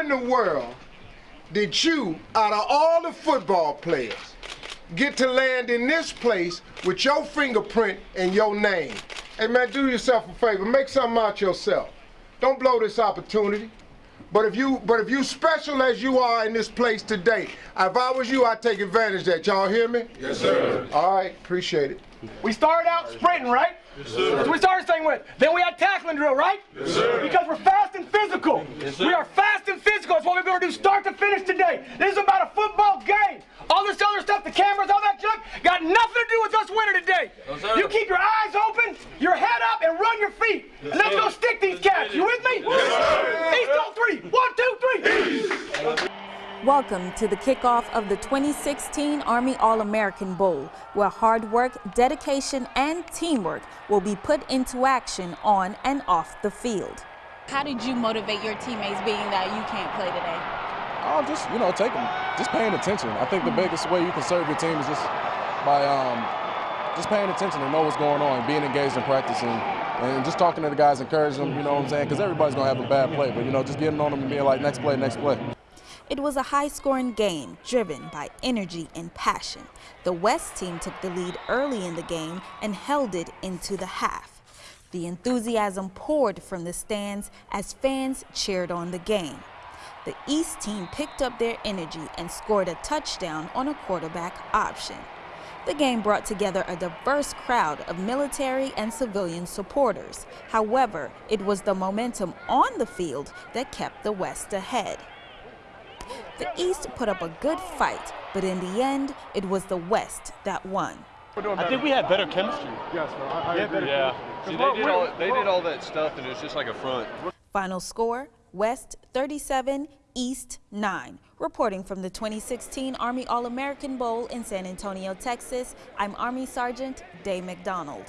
in the world did you, out of all the football players, get to land in this place with your fingerprint and your name? Hey man, do yourself a favor, make something out yourself. Don't blow this opportunity. But if you but if you special as you are in this place today, if I was you, I'd take advantage of that. Y'all hear me? Yes, sir. All right, appreciate it. We started out sprinting, right? Yes, sir. That's what we started saying with. Then we had tackling drill, right? Yes, sir. Because we're fast and physical. Yes, sir. We are fast and physical. That's what we're going to do start to finish today. This is about a football game. All this other stuff, the cameras, all that junk, got nothing to do with us winning today. Yes, sir. you keep your eyes open, your head up, and run your feet. Yes, Let's go stick these cats. You with me? Yes, East on three. One, two, three. Welcome to the kickoff of the 2016 Army All-American Bowl, where hard work, dedication, and teamwork will be put into action on and off the field. How did you motivate your teammates being that you can't play today? Oh, just you know, taking, just paying attention. I think the biggest way you can serve your team is just by um, just paying attention and know what's going on, being engaged in practicing, and just talking to the guys, encouraging them. You know what I'm saying? Because everybody's gonna have a bad play, but you know, just getting on them and being like, next play, next play. It was a high-scoring game driven by energy and passion. The West team took the lead early in the game and held it into the half. The enthusiasm poured from the stands as fans cheered on the game. The East team picked up their energy and scored a touchdown on a quarterback option. The game brought together a diverse crowd of military and civilian supporters. However, it was the momentum on the field that kept the West ahead. The East put up a good fight, but in the end, it was the West that won. I think we had better chemistry. Yes, sir. I, I agree. Yeah. See, they did all they did all that stuff, and it's just like a front. Final score, West 37, East 9. Reporting from the 2016 Army All-American Bowl in San Antonio, Texas, I'm Army Sergeant Day McDonald.